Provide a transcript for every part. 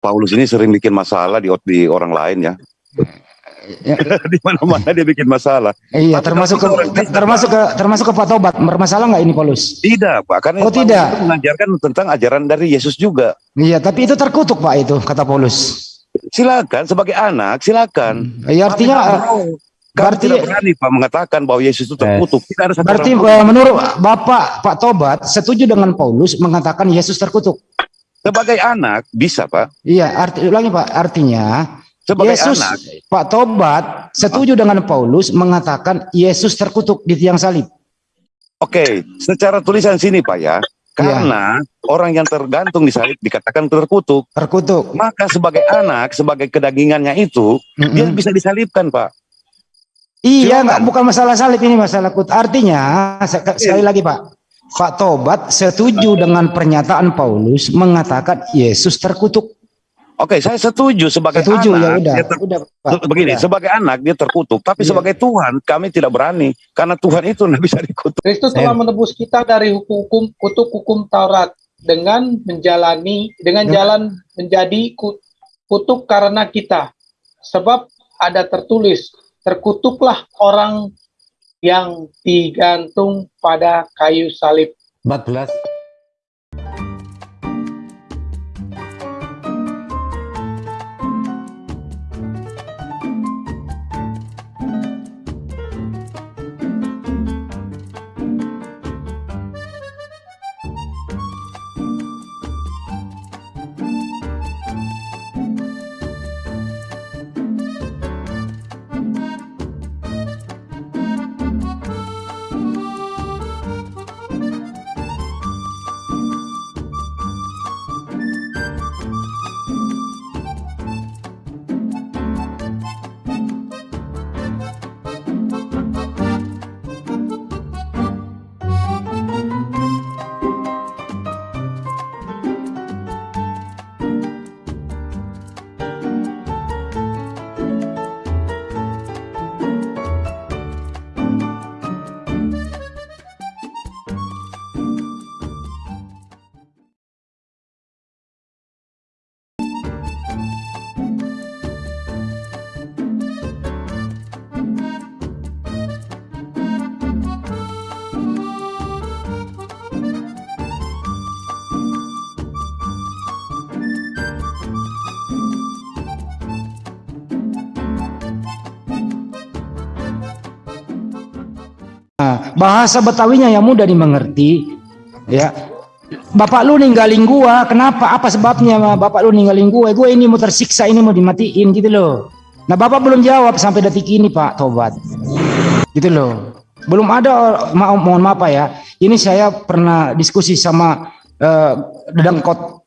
Paulus ini sering bikin masalah di, di orang lain ya. Ya. di mana-mana dia bikin masalah. Iya, Tapi termasuk ke, Kristen, termasuk ke termasuk ke Pak Tobat. Bermasalah nggak ini Paulus? Tidak, Pak. Karena Oh, Paulus tidak. itu mengajarkan tentang ajaran dari Yesus juga. Iya, tapi itu terkutuk Pak itu kata Paulus. Silakan sebagai anak, silakan. Ya, artinya Kami eh, berarti- tidak berani Pak mengatakan bahwa Yesus itu terkutuk. Tidak ada satu berarti eh, menurut Bapak Pak Tobat setuju dengan Paulus mengatakan Yesus terkutuk. Sebagai anak bisa Pak. Iya, arti ulangi Pak, artinya Sebagai Yesus anak. Pak Tobat setuju dengan Paulus mengatakan Yesus terkutuk di tiang salib. Oke, secara tulisan sini Pak ya. Karena orang yang tergantung di salib dikatakan terkutuk, Terkutuk. maka sebagai anak, sebagai kedagingannya itu, dia Mm-mm. bisa disalibkan Pak. Iya, Silakan. nggak bukan masalah salib ini masalah kut. Artinya se- sekali lagi Pak, Pak Tobat setuju dengan pernyataan Paulus mengatakan Yesus terkutuk. Oke, saya setuju sebagai Setuju ya anak. udah. dia ter- Udah Pak. begini, udah. sebagai anak dia terkutuk, tapi Iya. sebagai Tuhan kami tidak berani karena Tuhan itu tidak bisa dikutuk. Kristus telah menebus kita dari hukum kutuk hukum Taurat dengan menjalani dengan Ya. jalan menjadi ku- kutuk karena kita. Sebab ada tertulis, terkutuklah orang yang digantung pada kayu salib. 14 bahasa Betawinya yang mudah dimengerti. Ya. Bapak lu ninggalin gua, kenapa? Apa sebabnya bapak lu ninggalin gua? Gue ini mau tersiksa, ini mau dimatiin gitu loh. Nah, bapak belum jawab sampai detik ini, Pak Tobat. Gitu loh. Belum ada ma mohon maaf ya. Ini saya pernah diskusi sama eh, Dedangkot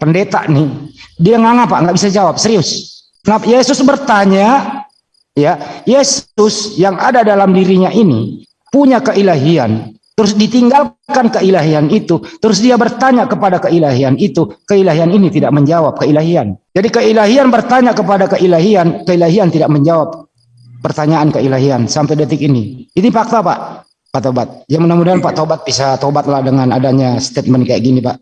pendeta nih. Dia nggak Pak, nggak bisa jawab, serius. Nah, Yesus bertanya, ya, Yesus yang ada dalam dirinya ini punya keilahian, terus ditinggalkan keilahian itu, terus dia bertanya kepada keilahian itu, keilahian ini tidak menjawab keilahian. Jadi keilahian bertanya kepada keilahian, keilahian tidak menjawab pertanyaan keilahian sampai detik ini. Ini fakta Pak, Pak Tobat. Ya mudah-mudahan Pak Tobat bisa tobatlah dengan adanya statement kayak gini Pak.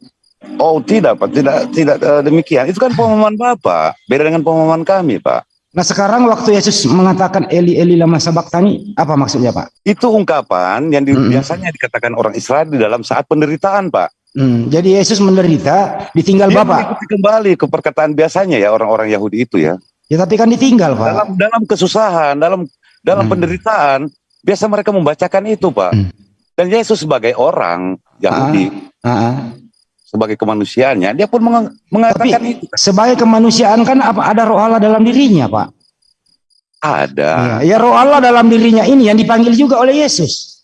Oh tidak Pak, tidak tidak eh, demikian. Itu kan pemahaman Bapak, beda dengan pemahaman kami Pak. Nah sekarang waktu Yesus mengatakan Eli Eli lama sabaktani, apa maksudnya Pak? Itu ungkapan yang di- Mm-mm. biasanya dikatakan orang Israel di dalam saat penderitaan Pak. Hmm, jadi Yesus menderita, ditinggal Dia Bapak. kembali ke perkataan biasanya ya orang-orang Yahudi itu ya. Ya tapi kan ditinggal Pak. Dalam dalam kesusahan, dalam dalam Hmm. penderitaan, biasa mereka membacakan itu Pak. Hmm. Dan Yesus sebagai orang Yahudi, Ah, ah. Sebagai kemanusiaannya, dia pun meng- mengatakan Tapi itu. sebagai kemanusiaan kan apa ada roh Allah dalam dirinya Pak? Ada. Ya, ya roh Allah dalam dirinya ini yang dipanggil juga oleh Yesus.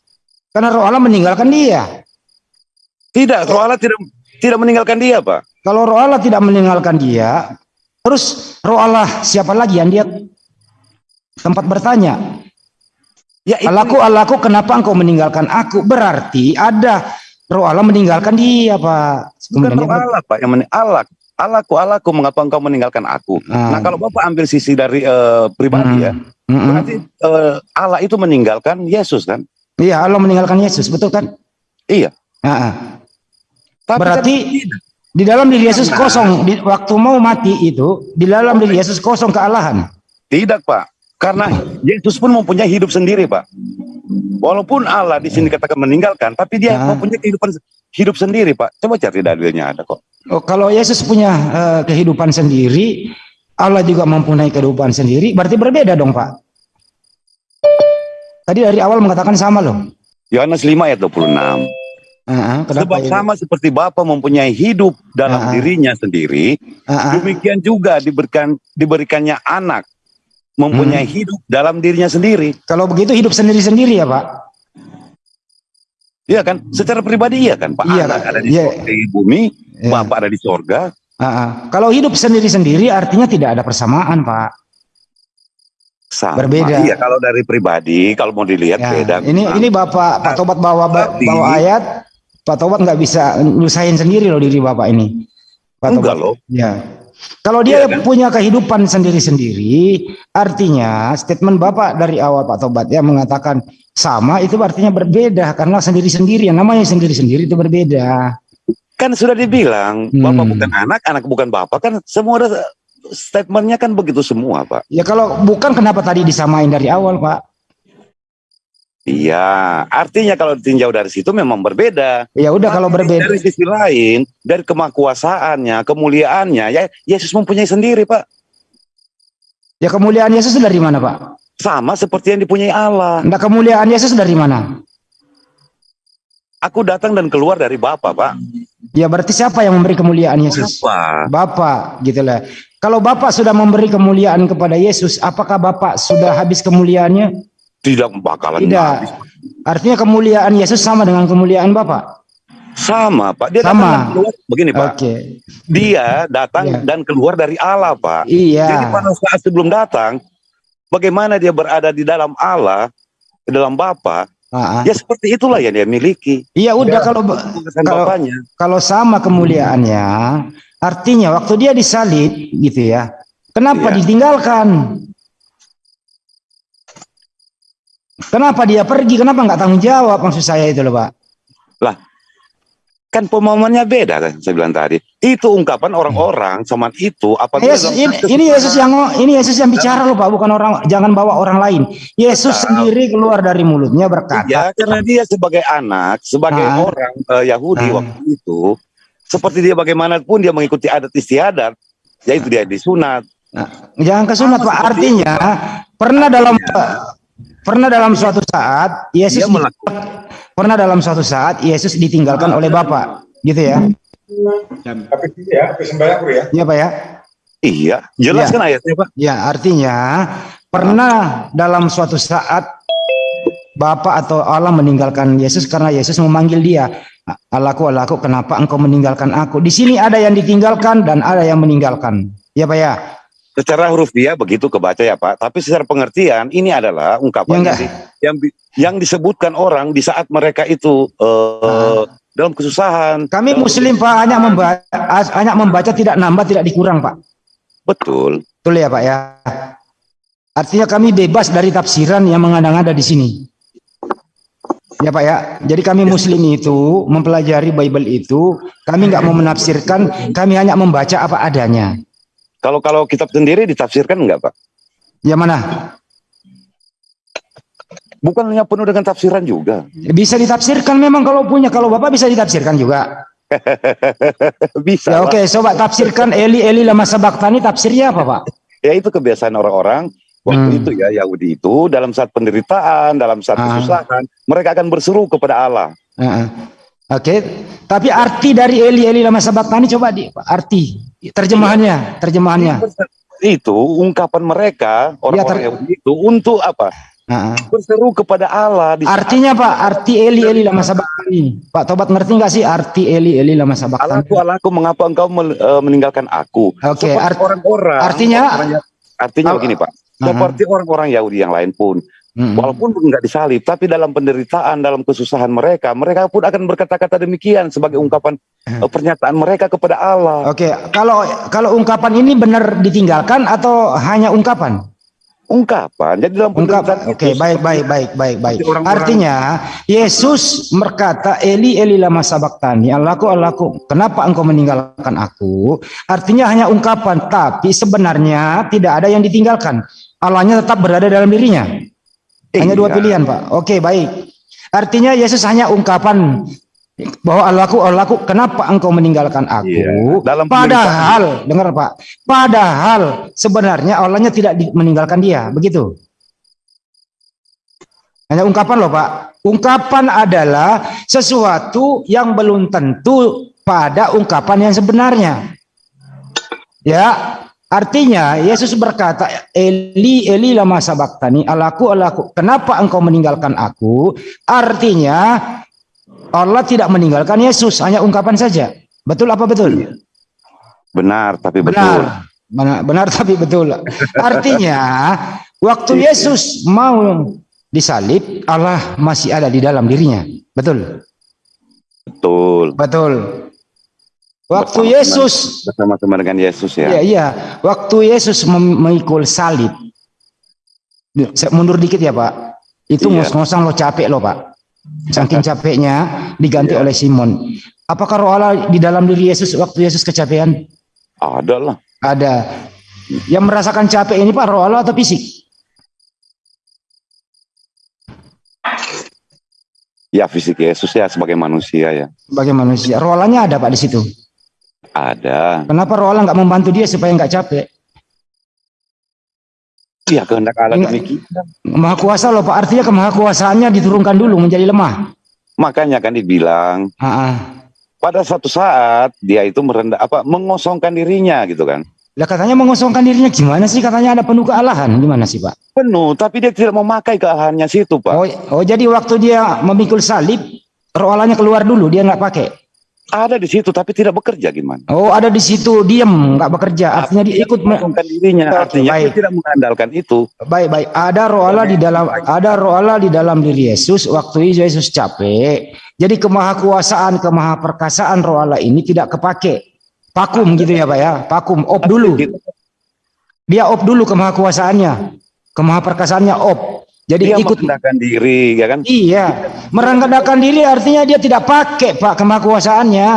Karena roh Allah meninggalkan dia. Tidak, roh Allah tidak tidak meninggalkan dia Pak. Kalau roh Allah tidak meninggalkan dia, terus roh Allah siapa lagi yang dia tempat bertanya? Ya itu Allahku, Allahku, kenapa engkau meninggalkan aku? Berarti ada roh Allah meninggalkan dia, Pak. bukan Kemudian roh Allah Pak yang men Allah. Allahku, Allahku, mengapa engkau meninggalkan aku? Ah. Nah, kalau Bapak ambil sisi dari eh, pribadi ya, Mm, mm. berarti eh, Allah itu meninggalkan Yesus kan? Iya, Allah meninggalkan Yesus, betul kan? Iya. Ah, ah. Tapi Berarti kan. Di dalam diri Yesus kosong, di, waktu mau mati itu, di dalam diri Yesus kosong kealahan. Tidak, Pak. Karena Yesus pun mempunyai hidup sendiri, Pak. Walaupun Allah di sini katakan meninggalkan, tapi dia Ah. mempunyai kehidupan hidup sendiri, Pak. Coba cari dalilnya ada kok. Oh, kalau Yesus punya eh, kehidupan sendiri, Allah juga mempunyai kehidupan sendiri, berarti berbeda dong, Pak. Tadi dari awal mengatakan sama loh. Yohanes 5 ayat 26. Ah, ah, kenapa Sebab itu? sama seperti Bapa mempunyai hidup dalam Ah. dirinya sendiri, ah. demikian juga diberikan diberikannya anak mempunyai Hmm. hidup dalam dirinya sendiri. Kalau begitu hidup sendiri-sendiri ya, Pak. Iya kan? Secara pribadi iya kan, Pak. Iya, anak Pak. ada di, Iya. di bumi, Ya. Bapak ada di sorga. Ah, ah. Kalau hidup sendiri-sendiri artinya tidak ada persamaan, Pak. Sama. Berbeda. Iya, kalau dari pribadi, kalau mau dilihat Ya, beda. ini memang. ini Bapak Pak Tobat bawa bawa ayat, Pak Tobat nggak bisa nyusahin sendiri loh diri Bapak ini. Pak Enggak Tobat. loh. Ya. Kalau dia Iya kan? punya kehidupan sendiri-sendiri, artinya statement Bapak dari awal Pak Tobat ya mengatakan sama itu artinya berbeda karena sendiri-sendiri yang namanya sendiri-sendiri itu berbeda. Kan sudah dibilang, Hmm. Bapak bukan anak, anak bukan Bapak. Kan semua ada statementnya kan begitu semua, Pak. Ya kalau bukan kenapa tadi disamain dari awal, Pak? Iya, artinya kalau ditinjau dari situ memang berbeda. Ya udah kalau berbeda. Dari sisi lain, dari kemakuasaannya, kemuliaannya, ya Yesus mempunyai sendiri, Pak. Ya kemuliaan Yesus dari mana, Pak? Sama seperti yang dipunyai Allah. Nah, kemuliaan Yesus dari mana? Aku datang dan keluar dari Bapa, Pak. Ya berarti siapa yang memberi kemuliaan Yesus? Apa? Bapak, gitu lah. Kalau Bapak sudah memberi kemuliaan kepada Yesus, apakah Bapak sudah habis kemuliaannya? Tidak bakalan Tidak. habis. Artinya kemuliaan Yesus sama dengan kemuliaan Bapak. Sama, Pak. Dia Sama. datang. Begini, Pak. Oke. Dia datang Iya. dan keluar dari Allah, Pak. Iya. Jadi pada saat sebelum datang, bagaimana dia berada di dalam Allah, di dalam Bapa, Ah, ah. ya seperti itulah yang dia miliki. Iya udah kalau Kalau- kalau sama kemuliaannya, artinya waktu dia disalib gitu ya. Kenapa Iya. ditinggalkan? Kenapa dia pergi? Kenapa nggak tanggung jawab maksud saya itu loh, Pak? Kan pemahamannya beda kan saya bilang tadi. Itu ungkapan orang-orang zaman itu apabila Yesus, dalam ini, ini Yesus yang ini Yesus yang bicara loh Pak, bukan orang jangan bawa orang lain. Yesus Betul. sendiri keluar dari mulutnya berkata, Ya, karena dia sebagai anak, sebagai Ah. orang eh, Yahudi Ah. waktu itu, seperti dia bagaimanapun dia mengikuti adat istiadat, yaitu dia disunat. jangan kesunat Pak. Artinya pernah dalam pernah dalam suatu saat Yesus pernah dalam suatu saat Yesus ditinggalkan oleh Bapak, gitu ya? Tapi ya, sembahyang ya. Iya Pak ya? Iya, jelas Iya. kan ayatnya Pak? Ya, artinya pernah dalam suatu saat Bapak atau Allah meninggalkan Yesus karena Yesus memanggil dia. Allahku, Allahku, kenapa engkau meninggalkan aku? Di sini ada yang ditinggalkan dan ada yang meninggalkan. Ya Pak ya? Secara huruf dia begitu kebaca ya Pak, tapi secara pengertian ini adalah Ya ungkapan enggak. yang, yang, disebutkan orang di saat mereka itu eh, dalam kesusahan. Kami dalam- Muslim Pak hanya membaca, hanya membaca tidak nambah, tidak dikurang Pak. Betul. Betul ya Pak ya? Artinya kami bebas dari tafsiran yang mengada-ngada di sini. Ya Pak ya, jadi kami Muslim itu mempelajari Bible itu, kami nggak mau menafsirkan, kami hanya membaca apa adanya. Kalau kalau kitab sendiri ditafsirkan enggak Pak? Ya mana? Bukan hanya penuh dengan tafsiran juga. Bisa ditafsirkan memang kalau punya, kalau Bapak bisa ditafsirkan juga. Bisa. Ya oke, coba tafsirkan Eli Eli lama sabaktani tafsirnya apa Pak? Ya itu kebiasaan orang-orang waktu Hmm. itu ya Yahudi itu dalam saat penderitaan, dalam saat Ah. kesusahan, mereka akan berseru kepada Allah. Heeh. Oke, tapi arti dari Eli Eli lama sabaktani coba di arti terjemahannya, terjemahannya. Itu ungkapan mereka orang-orang Ya, ter- itu untuk apa? Heeh. Berseru kepada Allah di Artinya Pak, arti Eli Eli lama sabaktani. Pak Tobat ngerti nggak sih arti Eli Eli lama sabaktani? Allahku, Allahku, mengapa engkau eh, meninggalkan aku? Oke, art- orang-orang. artinya- orang-orang Ya- artinya begini Pak. Seperti orang-orang Yahudi yang lain pun, Mm-mm. walaupun enggak disalib, tapi dalam penderitaan, dalam kesusahan mereka, mereka pun akan berkata-kata demikian sebagai ungkapan eh, pernyataan mereka kepada Allah. Oke, kalau kalau ungkapan ini benar ditinggalkan atau hanya ungkapan? ungkapan. Jadi dalam Ungkap. penderitaan Oke, itu, baik, baik, baik, baik, baik. Seperti orang-orang- Artinya Yesus berkata, Eli, Eli lama sabaktani, Allahku, Allahku, kenapa engkau meninggalkan aku? Artinya hanya ungkapan, tapi sebenarnya tidak ada yang ditinggalkan. Allahnya tetap berada dalam dirinya. Hanya dua Iya. pilihan, Pak. Oke, baik. Artinya Yesus hanya ungkapan bahwa Allahku, Allahku, kenapa engkau meninggalkan aku? Iya, dalam Padahal, dengar Pak, padahal sebenarnya Allahnya tidak meninggalkan dia, begitu. Hanya ungkapan loh Pak. Ungkapan adalah sesuatu yang belum tentu pada ungkapan yang sebenarnya. Ya, artinya Yesus berkata, Eli, Eli lama sabaktani, Allahku, Allahku, kenapa engkau meninggalkan aku? Artinya Allah tidak meninggalkan Yesus, hanya ungkapan saja. Betul apa betul? benar tapi betul. Benar. Benar, benar tapi betul. Artinya, waktu Yesus mau disalib, Allah masih ada di dalam dirinya. Betul. Betul. Betul. Waktu. Yesus Bersama-sama dengan Yesus ya. Iya, iya. Waktu Yesus mem- memikul salib. Saya mundur dikit ya, Pak. Itu Iya. ngos-ngosan lo capek lo, Pak. Saking capeknya diganti Iya. oleh Simon. Apakah roh Allah di dalam diri Yesus waktu Yesus kecapean? Ada lah. Ada. Yang merasakan capek ini Pak roh Allah atau fisik? Ya fisik Yesus ya sebagai manusia ya. Sebagai manusia. Roh Allahnya ada Pak di situ. Ada. Kenapa roh Allah nggak membantu dia supaya nggak capek? Ya kehendak Allah demikian. Maha kuasa loh Pak. Artinya kemahakuasaannya diturunkan dulu menjadi lemah. Makanya kan dibilang Ah, ah. pada satu saat dia itu merendah apa mengosongkan dirinya gitu kan. Lah katanya mengosongkan dirinya gimana sih? Katanya ada penuh kealahan. Gimana sih Pak? Penuh, tapi dia tidak memakai kealahannya situ, Pak. Oh, oh jadi waktu dia memikul salib, roh Allahnya keluar dulu, dia nggak pakai. Ada di situ tapi tidak bekerja gimana? Oh ada di situ, diem, nggak bekerja. Artinya dia ikut. dirinya, artinya baik. dia tidak mengandalkan itu. Baik baik. Ada roh Allah di dalam, ada roh Allah di dalam diri Yesus. Waktu Yesus capek, jadi kemahakuasaan, kemahaperkasaan roh Allah ini tidak kepake. Vakum gitu ya Pak ya, vakum, op dulu. Dia op dulu kemahakuasaannya, kemahaperkasaannya op. Jadi Dia ikut merendahkan diri, ya kan? Iya, merendahkan diri artinya dia tidak pakai Pak kemahakuasaannya.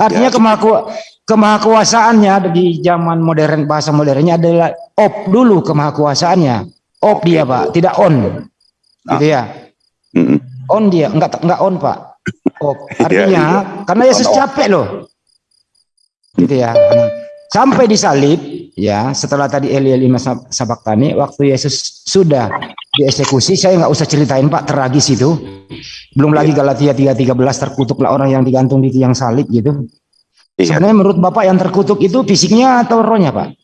Artinya Ya. kemahaku, kemahakuasaannya di zaman modern bahasa modernnya adalah op dulu kemahakuasaannya. Op dia Pak, tidak on. Gitu ya. Mm-mm. On dia, enggak enggak on Pak. Op. Artinya iya. karena Yesus capek loh. Gitu ya. Sampai disalib ya, setelah tadi Eli Eli Sab- Sabaktani waktu Yesus sudah dieksekusi, saya nggak usah ceritain Pak, tragis itu. Belum lagi Galatia 3:13 terkutuklah orang yang digantung di tiang salib gitu. Iya, Sebenarnya menurut Bapak yang terkutuk itu fisiknya atau rohnya, Pak?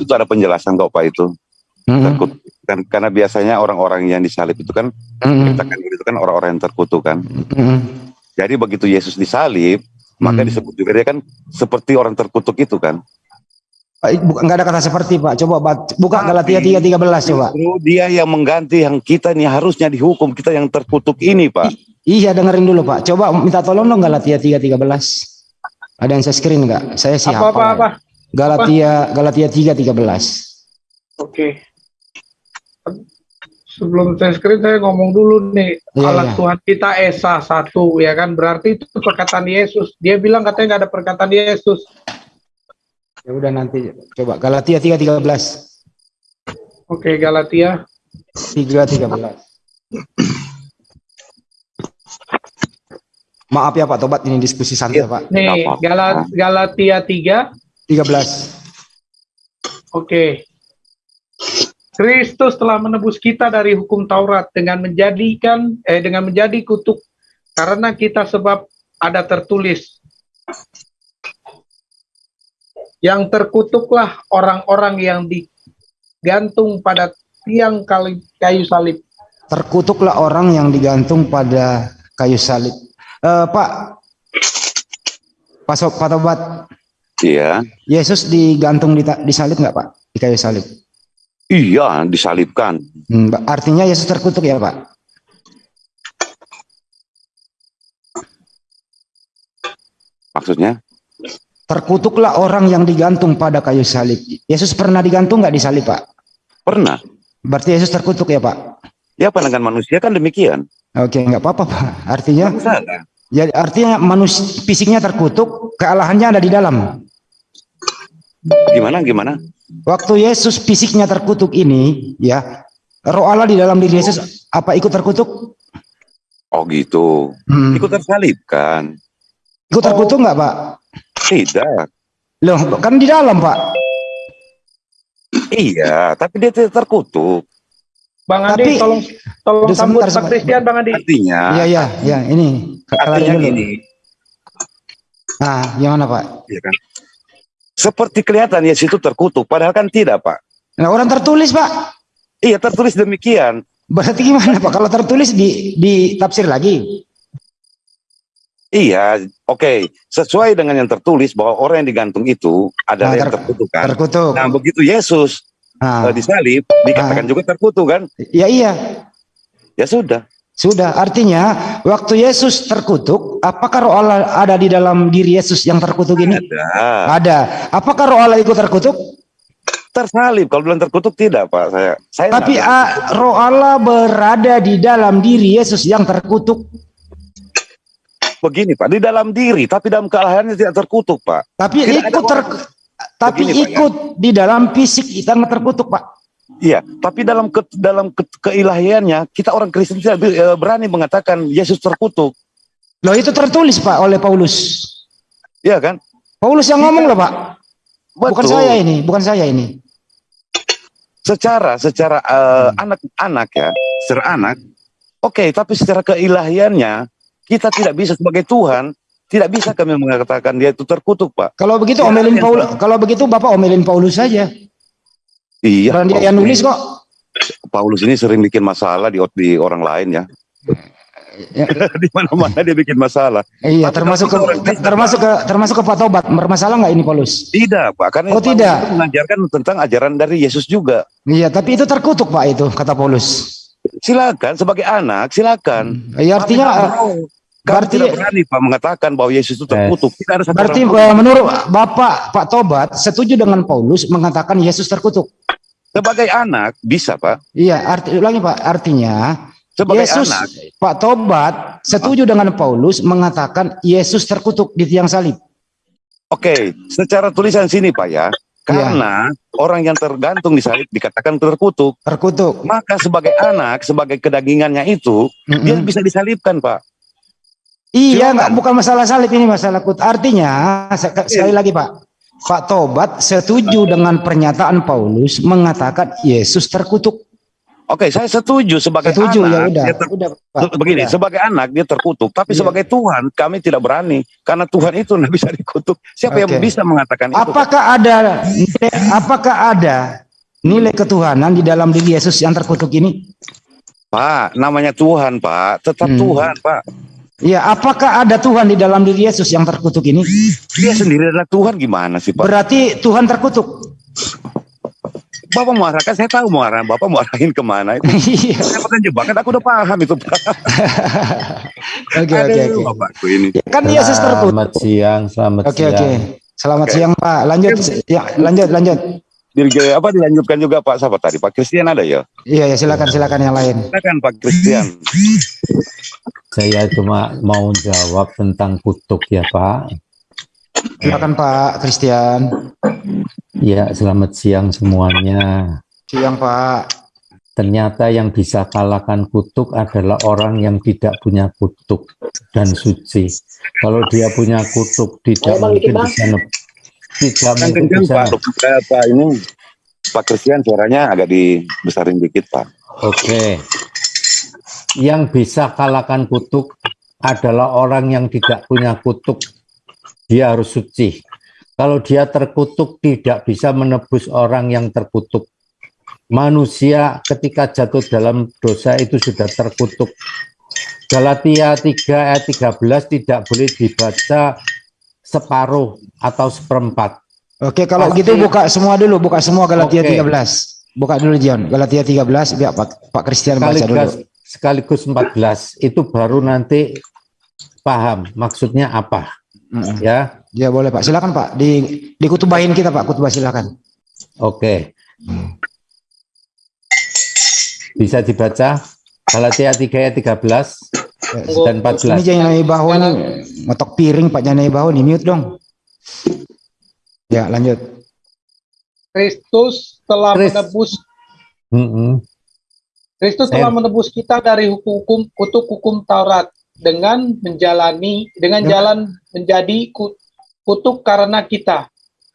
itu ada penjelasan kok Pak itu. Mm-mm. Terkutuk. Kan, karena biasanya orang-orang yang disalib itu kan, Mm-mm. kita kan itu kan orang-orang yang terkutuk kan. Mm-mm. Jadi begitu Yesus disalib, maka Hmm. disebut juga dia kan seperti orang terkutuk itu kan. Pak, Bukan nggak ada kata seperti Pak. Coba buka Galatia 3:13 coba. Justru dia yang mengganti yang kita nih harusnya dihukum kita yang terkutuk ini Pak. Iya dengerin dulu Pak. Coba minta tolong dong Galatia 3:13. Ada yang saya screen nggak? Saya sih Apa apa hafal. apa? Galatia Galatia 3:13. Oke. Sebelum saya screen saya ngomong dulu nih Iya, alat iya. Tuhan kita Esa satu ya kan berarti itu perkataan Yesus. Dia bilang katanya nggak ada perkataan Yesus. Ya udah nanti coba Galatia 3:13. Oke Galatia 3:13. Maaf ya Pak Tobat ini diskusi santai Pak. nih Nggak apa-apa. Gala- Galatia 3 13. Oke. Kristus telah menebus kita dari hukum Taurat dengan menjadikan eh dengan menjadi kutuk karena kita sebab ada tertulis yang terkutuklah orang-orang yang digantung pada tiang kayu salib. Terkutuklah orang yang digantung pada kayu salib. Eh, Pak Pak, Tobat, Iya. Yesus digantung di, di salib nggak Pak? Di kayu salib. Iya, disalibkan. Hmm, Pak, artinya Yesus terkutuk ya Pak? Maksudnya? Terkutuklah orang yang digantung pada kayu salib. Yesus pernah digantung nggak di salib, Pak? Pernah. Berarti Yesus terkutuk ya, Pak? Ya pandangan manusia kan demikian. Oke, nggak apa-apa, Pak. Artinya, ya, artinya manusia fisiknya terkutuk, kealahannya ada di dalam. Gimana gimana? Waktu Yesus fisiknya terkutuk ini, ya, roh Allah di dalam diri Yesus apa ikut terkutuk? Oh gitu. Hmm. Ikut tersalibkan. Ikut terkutuk nggak, Pak? Tidak. Loh, kan di dalam, Pak. Iya, tapi dia tidak terkutuk. Bang Tapi- Andi, tolong tolong Udah, sambut sebentar, Pak sebentar. Christian, Bang Andi. Artinya, Iya, iya, iya, ini. Artinya dulu. gini, Ah, gimana, Pak? ya kan? Seperti kelihatan Yesus itu terkutuk, padahal kan tidak, Pak. Nah, orang tertulis, Pak. Iya, tertulis demikian. Berarti gimana, Pak? Kalau tertulis di ditafsir lagi. Iya, oke. Sesuai dengan yang tertulis bahwa orang yang digantung itu adalah Nah, yang ter- terkutuk kan. Terkutuk. Nah, begitu Yesus Nah, disalib, dikatakan juga terkutuk kan? ya iya, Ya sudah. sudah. Artinya, waktu Yesus terkutuk, apakah roh Allah ada di dalam diri Yesus yang terkutuk ini? Ada. Ada. Apakah roh Allah ikut terkutuk? Tersalib. Kalau bilang terkutuk tidak, Pak. Saya saya Tapi nggak- ah, roh Allah berada di dalam diri Yesus yang terkutuk. Begini, Pak. Di dalam diri, tapi dalam kealahannya tidak terkutuk, Pak. Tapi Tidak ikut ter, tapi Begini, Pak, ya. ikut di dalam fisik yang terkutuk, Pak. Iya, tapi dalam ke, dalam ke, keilahiannya kita orang Kristen tidak eh, berani mengatakan Yesus terkutuk, Loh itu tertulis, Pak, oleh Paulus. Iya kan? Paulus yang ngomong loh, Pak. Bukan Betul. saya ini, bukan saya ini. Secara secara eh, anak-anak ya, secara anak, oke, tapi secara keilahiannya kita tidak bisa sebagai Tuhan tidak bisa kami mengatakan dia itu terkutuk, Pak. Kalau begitu Ya, omelin. Paulus, kalau begitu Bapak omelin Paulus saja. Iya. Bukan dia yang nulis kok. Paulus ini sering bikin masalah di di orang lain ya. Ya. di mana-mana dia bikin masalah. Iya, Tapi termasuk ke, orang termasuk ke termasuk ke Pak Tobat. Bermasalah nggak ini Paulus? Tidak, Pak. Karena Oh, Paulus tidak. mengajarkan tentang ajaran dari Yesus juga. Iya, tapi itu terkutuk Pak itu kata Paulus. Silakan sebagai anak, silakan. Ya, artinya Berarti- tidak berani Pak mengatakan bahwa Yesus itu terkutuk. Tidak ada berarti eh, menurut Bapak Pak Tobat setuju dengan Paulus mengatakan Yesus terkutuk. sebagai anak bisa Pak. Iya, arti ulangi Pak, artinya Sebagai Yesus anak Pak Tobat setuju dengan Paulus mengatakan Yesus terkutuk di tiang salib. Oke, secara tulisan sini Pak ya, karena orang yang tergantung di salib dikatakan terkutuk, Terkutuk. maka sebagai anak, sebagai kedagingannya itu, dia Mm-mm. bisa disalibkan Pak. Iya, Silakan. nggak bukan masalah salib ini masalah kut. Artinya Iya. sekali lagi Pak, Pak Tobat setuju dengan pernyataan Paulus mengatakan Yesus terkutuk. Oke, saya setuju sebagai Setuju ya anak. udah. dia ter- Udah Pak. begini, udah. sebagai anak dia terkutuk, tapi Iya. sebagai Tuhan kami tidak berani karena Tuhan itu tidak bisa dikutuk. Siapa yang Oke. bisa mengatakan itu? Pak? Apakah ada apakah ada nilai ketuhanan di dalam diri Yesus yang terkutuk ini? Pak, namanya Tuhan, Pak. Tetap Hmm. Tuhan, Pak. Ya, apakah ada Tuhan di dalam diri Yesus yang terkutuk ini? Dia sendiri adalah Tuhan gimana sih, Pak? Berarti Tuhan terkutuk. Bapak mau arahkan, saya tahu mau arah. Bapak mau arahin ke mana. Itu Iya. saya pernah jebakan, aku udah paham itu, Pak. Oke, oke, oke. Bapakku ini. Kan Yesus terkutuk. Selamat siang, selamat siang. oke. Selamat Oke. siang, Pak. Lanjut ya, lanjut, lanjut. Dirga, apa dilanjutkan juga Pak siapa tadi? Pak Christian ada ya? Iya, ya silakan silakan yang lain. Silakan Pak Christian. Saya cuma mau jawab tentang kutuk ya Pak. Silakan Pak Christian. Ya, selamat siang semuanya. Siang, Pak. Ternyata yang bisa kalahkan kutuk adalah orang yang tidak punya kutuk dan suci. Kalau dia punya kutuk, tidak mungkin bisa tidak Kan kencang bisa. Pak. Eh, Pak ini Pak Christian suaranya agak dibesarin dikit Pak. Oke. Yang bisa kalahkan kutuk adalah orang yang tidak punya kutuk. Dia harus suci. Kalau dia terkutuk tidak bisa menebus orang yang terkutuk. Manusia ketika jatuh dalam dosa itu sudah terkutuk. Galatia 3 ayat 13 tidak boleh dibaca separuh atau seperempat. Oke, kalau Pasti. gitu buka semua dulu, buka semua Galatia Oke. 13. Buka dulu John, Galatia 13 biar Pak, Pak Christian baca sekaligus dulu. sekaligus 14 itu baru nanti paham maksudnya apa Mm-mm. ya Ya boleh Pak, silakan Pak. Di dikutubahin kita Pak, kutubah silakan. Oke. Bisa dibaca Galatia 3 ayat 13 dan 14. Ini jangan naik bahu ini ngotok piring Pak jangan naik bahu nih mute dong. Ya lanjut. Kristus telah Kris- menebus Mm-mm. Kristus Eh. telah menebus kita dari hukum kutuk hukum Taurat dengan menjalani dengan Ya. jalan menjadi ku- kutuk karena kita.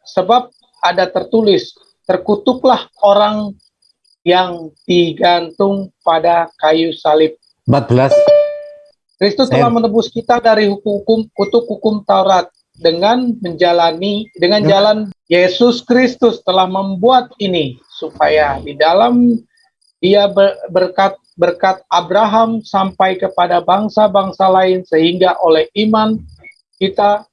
Sebab ada tertulis, terkutuklah orang yang digantung pada kayu salib. 14. Kristus telah menebus kita dari hukum kutuk hukum Taurat dengan menjalani dengan Ya. jalan Yesus Kristus telah membuat ini supaya di dalam dia ber- berkat berkat Abraham sampai kepada bangsa-bangsa lain sehingga oleh iman kita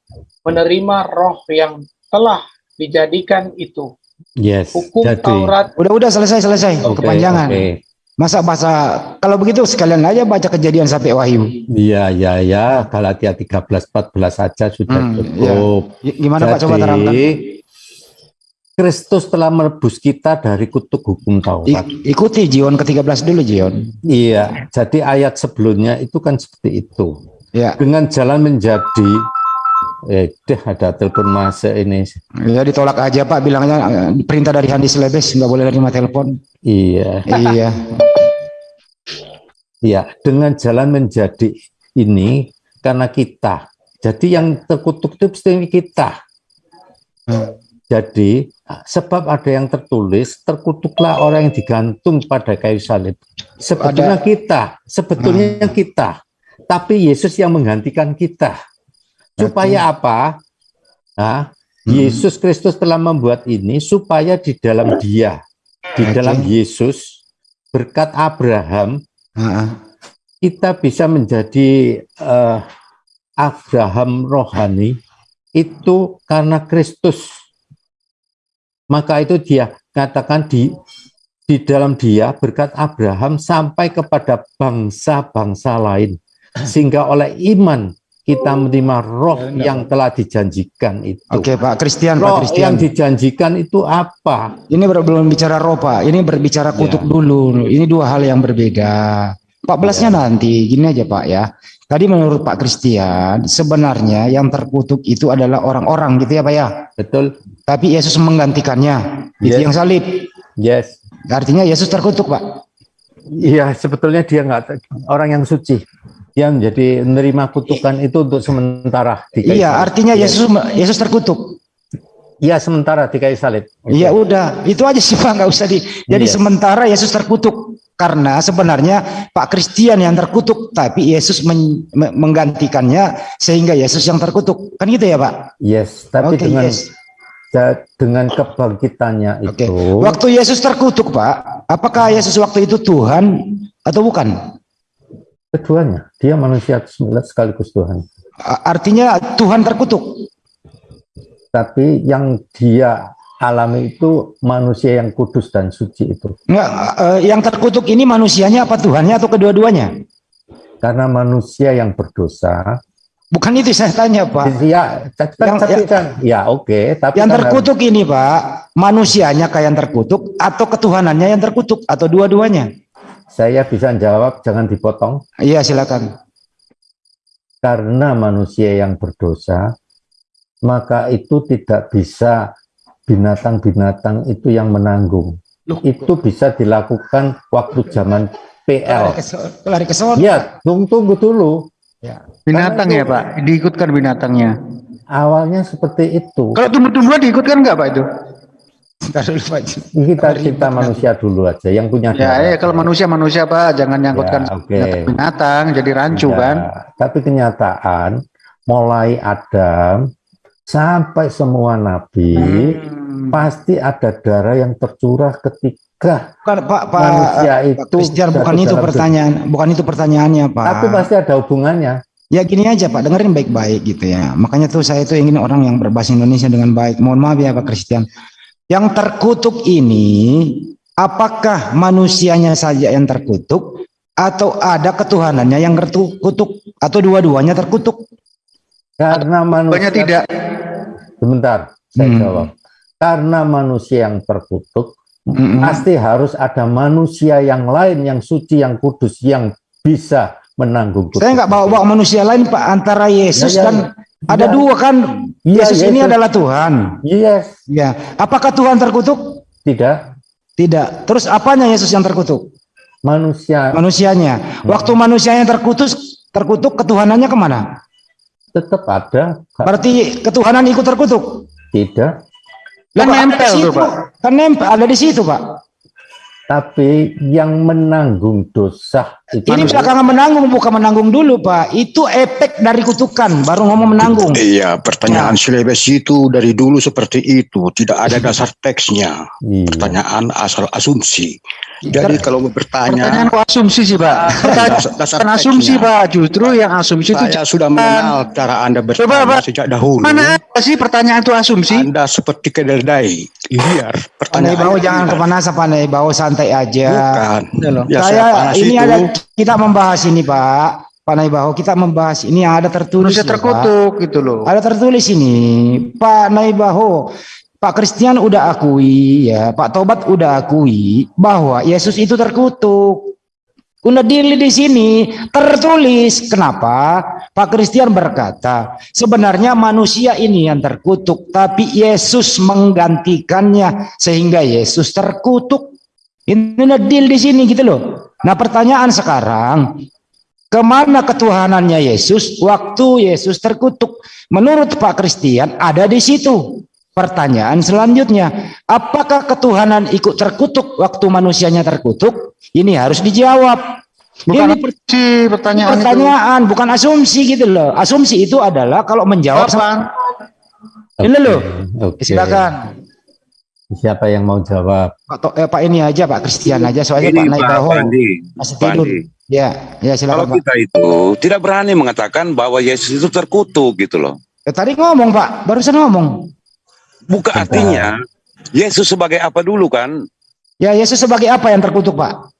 menerima roh yang telah dijadikan itu. Yes. Hukum Jadi. Taurat Udah udah selesai selesai Oke, kepanjangan. oke. Masa bahasa kalau begitu sekalian aja baca kejadian sampai Wahyu. Iya, iya, ya. Galatia 13, 14 saja sudah Hmm, cukup. Y- Gimana Pak coba terangkan? Kristus telah menebus kita dari kutuk hukum Taurat. I- ikuti Jion ke-13 dulu Jion. Iya, jadi ayat sebelumnya itu kan seperti itu. Ya, Dengan jalan menjadi eh deh ada telepon masuk ini. ya ditolak aja Pak bilangnya eh, perintah dari Handis Lebes nggak boleh nerima telepon. Iya, iya. Iya, dengan jalan menjadi ini karena kita. Jadi yang terkutuk itu pasti kita. Hmm. Jadi sebab ada yang tertulis terkutuklah orang yang digantung pada kayu salib. Sebetulnya kita, sebetulnya kita. Tapi Yesus yang menggantikan kita. Supaya apa? Nah, Yesus Kristus telah membuat ini supaya di dalam Dia, di dalam Yesus berkat Abraham. Kita bisa menjadi eh, Abraham rohani itu karena Kristus. Maka itu dia katakan di di dalam dia berkat Abraham sampai kepada bangsa-bangsa lain sehingga oleh iman kita menerima roh yang telah dijanjikan itu. Oke Pak Christian, Pak Roh Christian. yang dijanjikan itu apa? Ini baru belum bicara roh Pak, ini berbicara kutuk Ya. dulu. Ini dua hal yang berbeda. 14-nya nanti, gini aja Pak ya. Tadi menurut Pak Christian, sebenarnya yang terkutuk itu adalah orang-orang gitu ya Pak ya. Betul? Tapi Yesus menggantikannya. Itu Yes. yang salib. Yes. Artinya Yesus terkutuk Pak. Iya, sebetulnya dia nggak orang yang suci. Dia menjadi menerima kutukan itu untuk sementara Iya, artinya Iya. Yesus Yesus terkutuk. Iya, sementara di kayu salib. Iya udah, itu aja sih Pak, nggak usah di. Jadi Iya. sementara Yesus terkutuk karena sebenarnya Pak Christian yang terkutuk, tapi Yesus men- me- menggantikannya sehingga Yesus yang terkutuk. Kan gitu ya Pak? Yes, tapi Oke, dengan yes. dengan kebangkitannya Oke. itu Waktu Yesus terkutuk Pak, apakah Yesus waktu itu Tuhan atau bukan? Keduanya dia manusia sekaligus Tuhan. Artinya Tuhan terkutuk. Tapi yang dia alami itu manusia yang kudus dan suci itu. Nggak, eh, yang terkutuk ini manusianya apa Tuhannya atau kedua-duanya? Karena manusia yang berdosa, Bukan itu saya tanya Pak. ya, tapi Yang- tapi kan, ya oke, tapi Yang kan terkutuk ini Pak, manusianya kayak yang terkutuk atau ketuhanannya yang terkutuk atau dua-duanya? Saya bisa jawab, jangan dipotong. Iya silakan. karena manusia yang berdosa, maka itu tidak bisa binatang-binatang itu yang menanggung. Itu bisa dilakukan waktu zaman PL. Lari ke sono. Ya, tunggu, tunggu dulu. Binatang Karena ya Pak, diikutkan binatangnya. Awalnya seperti itu. Kalau tumbuh-tumbuhan diikutkan nggak Pak itu? Ntar dulu, Pak. Kita kita manusia dulu aja yang punya Ya, darah. ya kalau manusia manusia Pak, jangan nyangkutkan Ya, oke. binatang, jadi rancu Ya, kan. Tapi kenyataan mulai Adam sampai semua nabi Hmm. pasti ada darah yang tercurah ketika Bukan Pak Pak manusia Pak itu jatuh bukan itu pertanyaan, bukan itu pertanyaannya Pak. Tapi pasti ada hubungannya. Ya gini aja Pak, dengerin baik-baik gitu ya. Makanya tuh saya tuh ingin orang yang berbahasa Indonesia dengan baik. Mohon maaf ya Pak Christian. Yang terkutuk ini, apakah manusianya saja yang terkutuk atau ada ketuhanannya yang terkutuk atau dua-duanya terkutuk? Karena manusia tidak. Sebentar, saya Hmm. jawab. Karena manusia yang terkutuk, Mm-mm. pasti harus ada manusia yang lain yang suci, yang kudus, yang bisa menanggung kutuk. Saya nggak bawa-bawa manusia lain Pak antara Yesus Ya, ya, dan ya. Ada Ya. dua kan. Iya, Yesus ini Yesus. adalah Tuhan. Yes, Ya. Apakah Tuhan terkutuk? tidak Tidak. Terus apanya Yesus yang terkutuk? manusia Manusianya. Waktu manusianya terkutuk, terkutuk ketuhanannya ke mana? tetap ada, Berarti ketuhanan ikut terkutuk. tidak. Kan nempel tuh? Pak. Kan nempel ada di situ, Pak. Tapi yang menanggung dosa itu Ini belakangan menanggung bukan menanggung dulu, Pak. Itu efek dari kutukan, baru ngomong menanggung. Iya, pertanyaan silebes itu dari dulu seperti itu, tidak ada dasar teksnya. Iya. Pertanyaan asal asumsi. Jadi kalau mau Pertanyaan bertanya, kok asumsi sih Pak. Pertanyaan dasar, dasar asumsi. Pak. Justru yang asumsi itu Saya sudah mengenal cara Anda bertanya Pak. sejak dahulu. mana ada sih pertanyaan itu asumsi? Anda seperti kedelai. Liar. Pertanyaan Naibau jangan kepanasan, Pak Naibau santai aja. Bukan. Ya, saya ini itu. ada kita membahas ini, Pak. Pak Naibau kita membahas ini yang ada tertulis. Pak. terkutuk gitu loh. Ada tertulis ini, Pak Naibaho, Pak Christian udah akui ya, Pak Tobat udah akui bahwa Yesus itu terkutuk. Udah dili di sini tertulis. Kenapa? Pak Christian berkata, sebenarnya manusia ini yang terkutuk, tapi Yesus menggantikannya sehingga Yesus terkutuk. Ini udah deal di sini gitu loh. Nah pertanyaan sekarang, Ke mana ketuhanannya Yesus waktu Yesus terkutuk? Menurut Pak Christian ada di situ. Pertanyaan selanjutnya, apakah ketuhanan ikut terkutuk waktu manusianya terkutuk? Ini harus dijawab. Bukan Ini per- asumsi pertanyaan, pertanyaan, bukan asumsi gitu loh. Asumsi itu adalah kalau menjawab Kapan? Ini loh. Oke. silakan. Siapa yang mau jawab? Pak, To- eh, Pak ini aja Pak Christian aja soalnya Ini Pak Pak Naibaho Pandi, masih Pak tidur. Andi. Ya, ya Kalau silakan Pak. kita itu tidak berani mengatakan bahwa Yesus itu terkutuk gitu loh. Eh, tadi ngomong Pak, barusan ngomong. Bukan artinya Yesus sebagai apa dulu kan? Ya Yesus sebagai apa yang terkutuk Pak?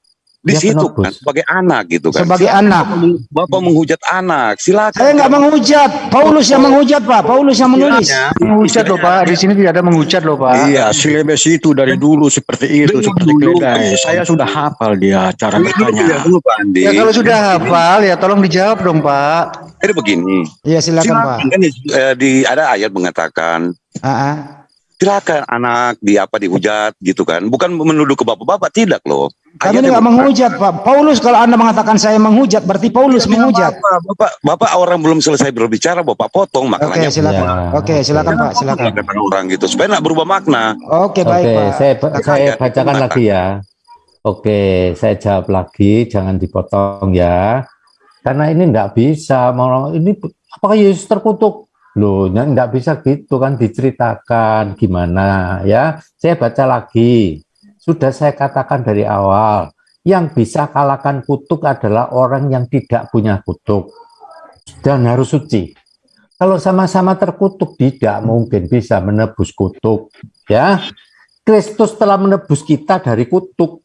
Di Dia situ kan sebagai anak gitu kan. Sebagai anak. Bapak menghujat anak, silakan. Saya nggak menghujat, Paulus yang menghujat Pak, Paulus yang menulis. Menghujat loh Pak. Di sini tidak ada menghujat loh Pak. Iya, silebes itu dari dulu seperti itu, Dengar seperti dulu. Saya sudah hafal dia cara Dulu, dulu, bertanya. dulu, Pak Andi. Ya kalau sudah hafal ya tolong dijawab dong Pak. Jadi begini, Iya silakan Pak. silakan kan eh, di ada ayat mengatakan ah. Silakan anak di apa dihujat gitu kan. Bukan menuduh ke bapak-bapak tidak loh. Kami nggak menghujat Pak. Paulus kalau anda mengatakan saya menghujat, berarti Paulus menghujat. Bapak, bapak, bapak orang belum selesai berbicara, bapak potong Oke maknanya. silakan. Ya, Oke silakan Pak, silakan. Kata orang gitu supaya nggak berubah makna. Oke baik Oke, Pak. saya saya Ayat bacakan lagi ya. Oke, saya jawab lagi, jangan dipotong ya. Karena ini enggak bisa, mau ini apakah Yesus terkutuk? Loh, enggak bisa gitu kan diceritakan gimana ya. Saya baca lagi. Sudah saya katakan dari awal, yang bisa kalahkan kutuk adalah orang yang tidak punya kutuk dan harus suci. Kalau sama-sama terkutuk tidak mungkin bisa menebus kutuk, ya. Kristus telah menebus kita dari kutuk.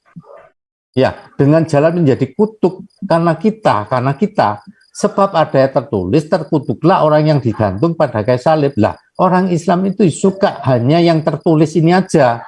Ya, dengan jalan menjadi kutuk karena kita, karena kita. Sebab ada yang tertulis, terkutuklah orang yang digantung pada kayu salib. Lah, orang Islam itu suka hanya yang tertulis ini aja.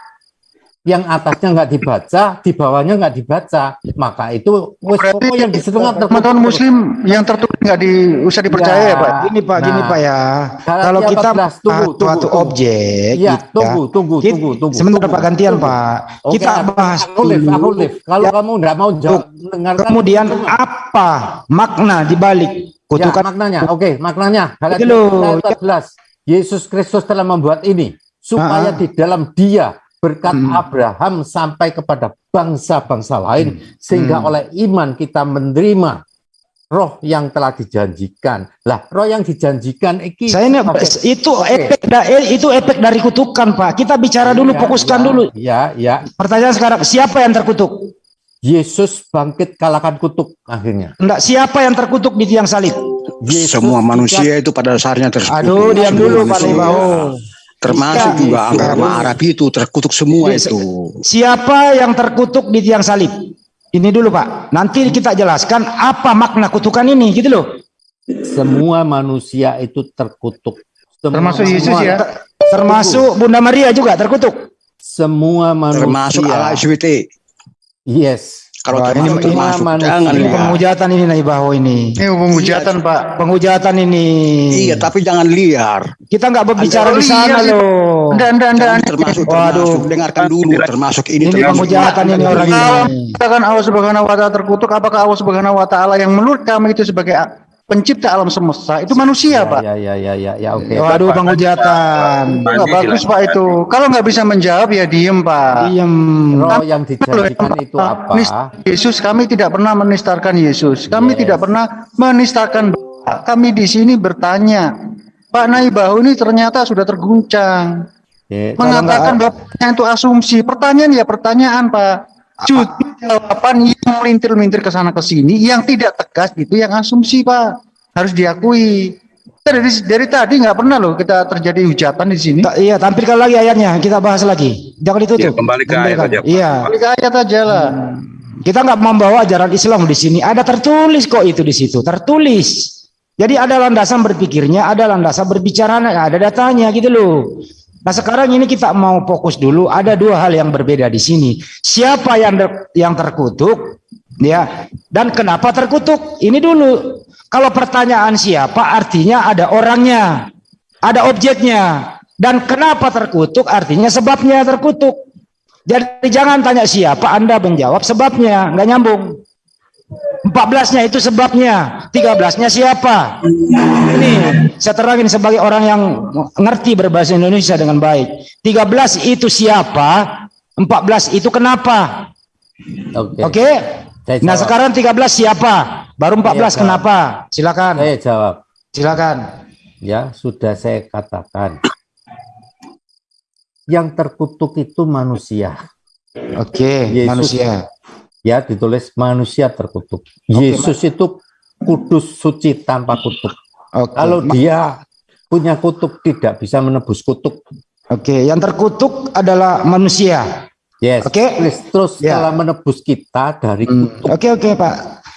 Yang atasnya nggak dibaca, di bawahnya nggak dibaca. Maka itu Berarti pokok yang disetengah Teman-teman Muslim yang tertulis nggak diusah dipercaya ya, Pak. Gini Pak, gini Nah, Pak ya. Kalau kita 14, tunggu, ah, tunggu, suatu tunggu. objek, Iya, gitu tunggu, tunggu, Kita- tunggu, tunggu. Sebentar tunggu, Pak gantian tunggu. Pak. Oke, kita bahas aku live, aku live. Kalau Ya, kamu nggak mau jawab, dengarkan. Kemudian apa makna di balik Ya, kutukan maknanya, oke, maknanya. Galatia Gitu loh. 14. Yesus Kristus telah membuat ini supaya Ah. di dalam Dia berkat Hmm. Abraham sampai kepada bangsa-bangsa lain sehingga Hmm. oleh iman kita menerima roh yang telah dijanjikan. Lah, roh yang dijanjikan iki Saya ini Oke. itu Oke. efek da- eh, itu efek dari kutukan Pak. Kita bicara dulu, Ya, fokuskan ya, dulu. Ya, ya. Pertanyaan sekarang, siapa yang terkutuk? Yesus bangkit kalahkan kutuk akhirnya. Enggak, siapa yang terkutuk di tiang salib? Yesus Semua manusia itu pada dasarnya terkutuk. Aduh, diam dulu Pak manusia. Termasuk Iya. juga agama Arab itu terkutuk semua Iya, itu. Siapa yang terkutuk di tiang salib? Ini dulu Pak. Nanti kita jelaskan apa makna kutukan ini gitu loh. Semua manusia itu terkutuk. Semua, Termasuk Yesus semua- ya. Termasuk Bunda Maria juga terkutuk. Semua manusia. Termasuk ala SWT. Yes. Kalau Wah, ini- termasuk. manusia. Jangan Ini liar. penghujatan ini Nai Baho ini. Ini penghujatan Pak. Penghujatan ini. Iya, tapi jangan liar. Kita nggak berbicara di sana iya loh. Anda, anda, anda, anda. Termasuk, Waduh. termasuk. Dengarkan dulu. Termasuk ini. Ini termasuk. penghujatan ini orang ini. katakan Allah Subhanahu wa taala terkutuk, apakah Allah Subhanahu wa taala yang menurut kami itu sebagai pencipta alam semesta itu manusia, Pak? Ya, ya, ya, ya, ya, oke. Waduh penghujatan. Nggak bagus Pak itu. Kalau nggak bisa menjawab ya diem Pak. Diem. Roh yang dijanjikan itu apa? Nis- Yesus kami tidak pernah menistarkan Yesus. Kami Yes. tidak pernah menistakan Bapak. Kami di sini bertanya. Pak Naibahu ini ternyata sudah terguncang. Oke, Mengatakan bapaknya itu asumsi. Pertanyaan ya pertanyaan Pak. Cuti jawaban yang melintir-melintir ke sana ke sini yang tidak tegas itu yang asumsi Pak. Harus diakui. Kita Dari, dari tadi nggak pernah loh kita terjadi hujatan di sini. Ta- iya, tampilkan lagi ayatnya. Kita bahas lagi. Jangan ditutup. Ya, kembali ke ayat aja. Iya. Balik ayat aja lah. Kita nggak membawa ajaran Islam di sini. Ada tertulis kok itu di situ. Tertulis. Jadi ada landasan berpikirnya, ada landasan berbicara, ada datanya gitu loh. Nah sekarang ini kita mau fokus dulu. Ada dua hal yang berbeda di sini. Siapa yang yang terkutuk, ya, dan kenapa terkutuk? Ini dulu. Kalau pertanyaan siapa, artinya ada orangnya, ada objeknya, dan kenapa terkutuk, artinya sebabnya terkutuk. Jadi jangan tanya siapa, Anda menjawab sebabnya, nggak nyambung. 14-nya itu sebabnya, 13-nya siapa? Ini saya terangin sebagai orang yang ngerti berbahasa Indonesia dengan baik. 13 itu siapa? 14 itu kenapa? Oke. Oke? Saya Nah, sekarang 13 siapa? Baru 14 Iya, kenapa? Silakan. Saya jawab. Silakan. Ya, sudah saya katakan. Yang terkutuk itu manusia. Oke, Yesus. manusia. Ya, ditulis manusia terkutuk. Yesus itu kudus suci tanpa kutuk. Oke. Kalau dia punya kutuk tidak bisa menebus kutuk. Oke, yang terkutuk adalah manusia. Yes. Oke. Kristus Ya. telah menebus kita dari Hmm, kutuk. Oke, oke, Pak.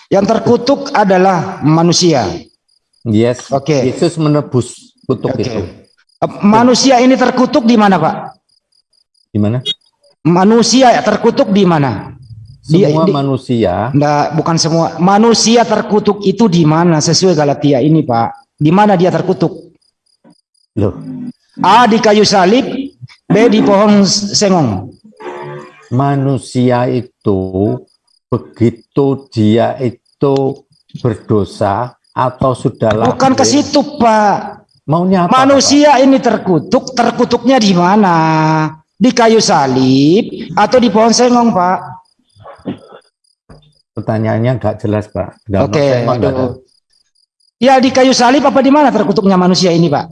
Yang terkutuk adalah manusia. Yes. Oke. Yesus menebus kutuk Oke. itu. Eh, Manusia ini terkutuk di mana, Pak? Gimana? Manusia ya terkutuk di mana? Semua di- manusia Nggak, bukan semua. Manusia terkutuk itu di mana? Sesuai Galatia ini, Pak. Di mana dia terkutuk? loh, A di kayu salib, B di pohon sengong. manusia itu begitu dia itu berdosa atau sudah Bukan ke lahir, situ, Pak. maunya apa? Manusia ini terkutuk, terkutuknya di mana? Di kayu salib atau di pohon sengong, Pak? Pertanyaannya nggak jelas, Pak. Oke, ada. aduh. Ya di kayu salib apa di mana terkutuknya manusia ini, Pak?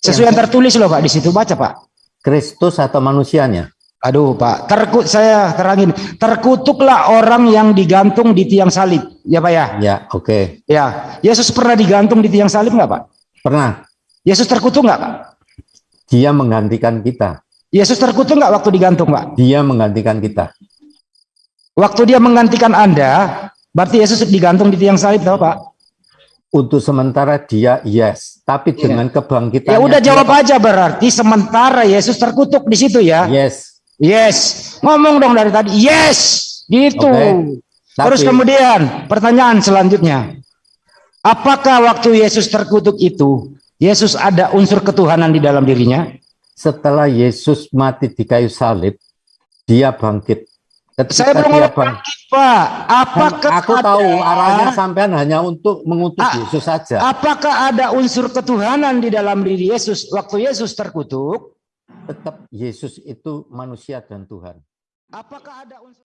Sesuai yang tertulis loh, Pak, di situ baca, Pak. Kristus atau manusianya? Aduh, Pak, terkut saya terangin. Terkutuklah orang yang digantung di tiang salib, ya, Pak ya. Ya, oke. Ya, Yesus pernah digantung di tiang salib nggak, Pak? Pernah Yesus terkutuk nggak, Pak? dia menggantikan kita. Yesus terkutuk nggak waktu digantung, Pak? Dia menggantikan kita. Waktu dia menggantikan Anda, berarti Yesus digantung di tiang salib, tahu, Pak? Untuk sementara dia yes, tapi dengan kebangkitan Ya udah jawab aja berarti sementara Yesus terkutuk di situ ya. Yes. Yes. Ngomong dong dari tadi. Yes. Gitu. Terus Tapi- kemudian pertanyaan selanjutnya. Apakah waktu Yesus terkutuk itu Yesus ada unsur ketuhanan di dalam dirinya? Setelah Yesus mati di kayu salib, dia bangkit. Ketika Saya belum ngomong Pak. Apakah aku ada- tahu arahnya sampean hanya untuk mengutus Ah, Yesus saja. Apakah ada unsur ketuhanan di dalam diri Yesus waktu Yesus terkutuk? Tetap Yesus itu manusia dan Tuhan. Apakah ada unsur